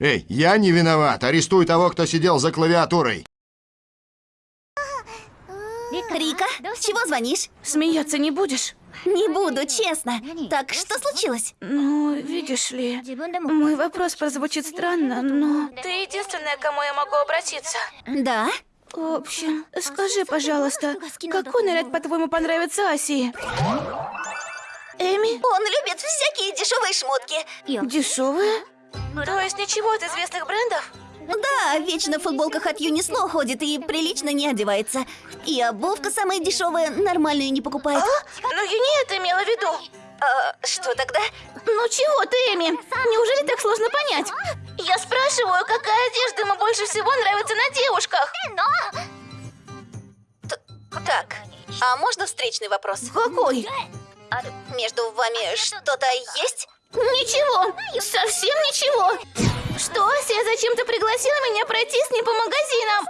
Эй, я не виноват. Арестуй того, кто сидел за клавиатурой. Рика, с чего звонишь? Смеяться не будешь? Не буду, честно. Так, что случилось? Ну, видишь ли, мой вопрос прозвучит странно, но... Ты единственная, к кому я могу обратиться. Да? В общем, скажи, пожалуйста, какой наряд, по-твоему, понравится Асии? Эми? Он любит всякие дешевые шмотки. Дешевые? То есть ничего от известных брендов? Да, вечно в футболках от Юнисло ходит и прилично не одевается. И обувка самая дешевая, нормальную не покупает. Ну, я не это имела в виду. А, что тогда? Ну чего ты, Эми? Неужели так сложно понять? Я спрашиваю, какая одежда ему больше всего нравится на девушках? Так, а можно встречный вопрос? Какой? Между вами что-то есть? Ничего, совсем ничего. Что, Ася зачем-то пригласила меня пройти с ней по магазинам?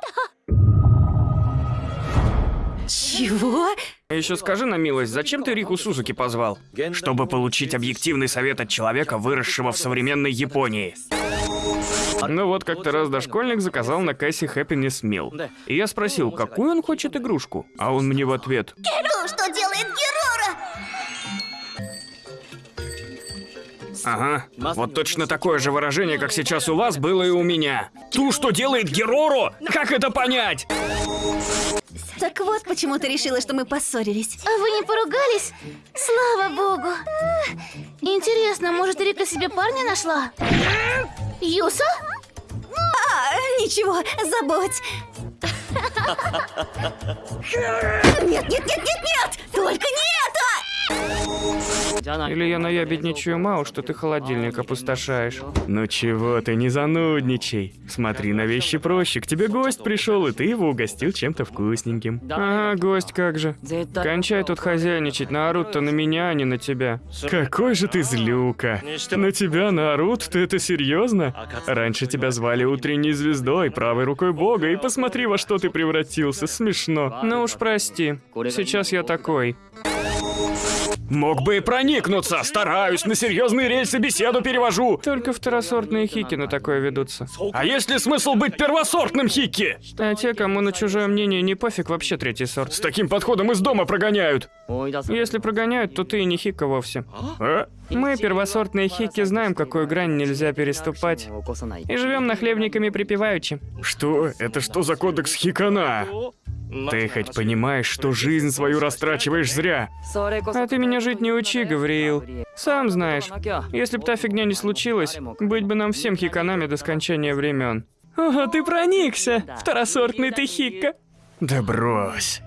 Чего? Еще скажи на милость, зачем ты Рику Сузуки позвал? Чтобы получить объективный совет от человека, выросшего в современной Японии. Ну вот как-то раз дошкольник заказал на кассе Happiness Meal. И я спросил, какую он хочет игрушку? А он мне в ответ, Ну, что делает Герора? Ага, вот точно такое же выражение, как сейчас у вас, было и у меня. Ту, что делает Герору? Как это понять? Так вот, почему ты решила, что мы поссорились. А вы не поругались? Слава богу. Интересно, может, Рика себе парня нашла? Юса? А, ничего, забудь. Нет, нет, нет, нет, нет! Только не это! Или я наябедничаю мало, что ты холодильник опустошаешь. Ну чего ты, не занудничай. Смотри на вещи проще. К тебе гость пришел, и ты его угостил чем-то вкусненьким. Ага, гость как же. Кончай тут хозяйничать, наорут-то на меня, а не на тебя. Какой же ты злюка. На тебя наорут? Ты это серьезно? Раньше тебя звали утренней звездой, правой рукой бога, и посмотри, во что ты превратился. Смешно. Ну уж прости. Сейчас я такой. Мог бы и проникнуться. Стараюсь, на серьезные рельсы беседу перевожу. Только второсортные хики на такое ведутся. А есть ли смысл быть первосортным хики? А те, кому на чужое мнение не пофиг, вообще третий сорт. С таким подходом из дома прогоняют. Если прогоняют, то ты и не хика вовсе. А? Мы, первосортные хики, знаем, какую грань нельзя переступать. И живем нахлебниками припеваючи. Что? Это что за кодекс хикана? Ты хоть понимаешь, что жизнь свою растрачиваешь зря? А ты меня жить не учи, Гавриил. Сам знаешь, если бы та фигня не случилась, быть бы нам всем хиканами до скончания времен. О, ты проникся! Второсортный ты хикка! Да брось!